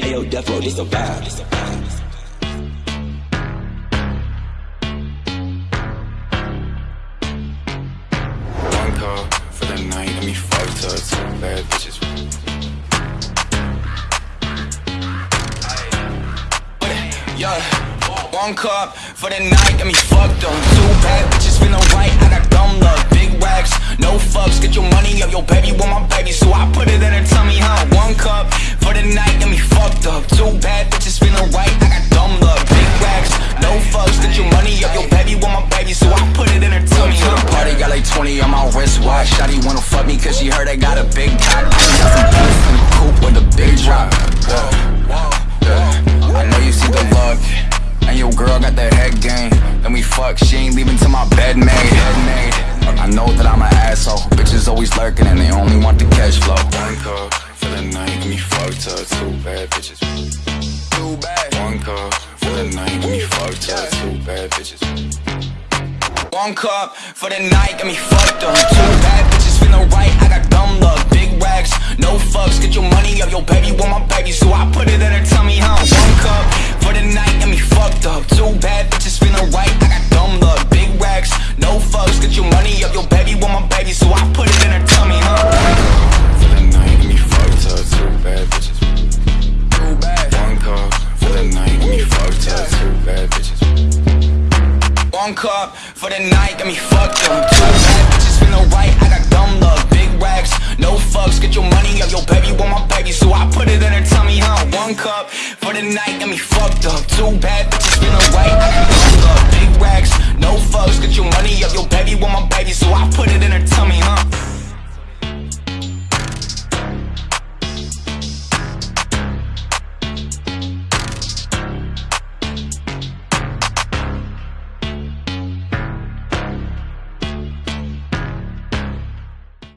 Ayo, this a. This a vibe. For the night, and me fucked up two bad bitches. One cup for the night, got me fucked up. Two bad bitches feeling right, I got dumb luck. Big wanna fuck me cause she heard I got a big cock. Got some beef in the coupe with a big drop. Yeah. I know you see the look. And your girl got that head game. Then we fuck, she ain't leaving till my bed made. I know that I'm an asshole. Bitches always lurking and they only want the cash flow. One call for the night, and me fucked up two bad bitches. Too bad. One call for the night, and me fucked up two bad bitches. One cup for the night, got me fucked your money up. Your baby want my baby, so I put it in her tummy, huh? One cup for the night, got me fucked up. Two bad bitches feeling right, I got dumb luck. Big racks, no fucks, get your money up. Your baby want my baby, so I put it in her tummy, huh? For the night, and me fucked up two bad bitches. Too bad. One call for the night, and me fucked up two bad bitches. One cup for the night, got me fucked up. Two bad bitches feeling right, I got dumb luck. Big racks, no fucks, get your money up. Your baby want my so I put it in her tummy, huh? One cup for the night, got me fucked up. Two bad bitches feeling right, I got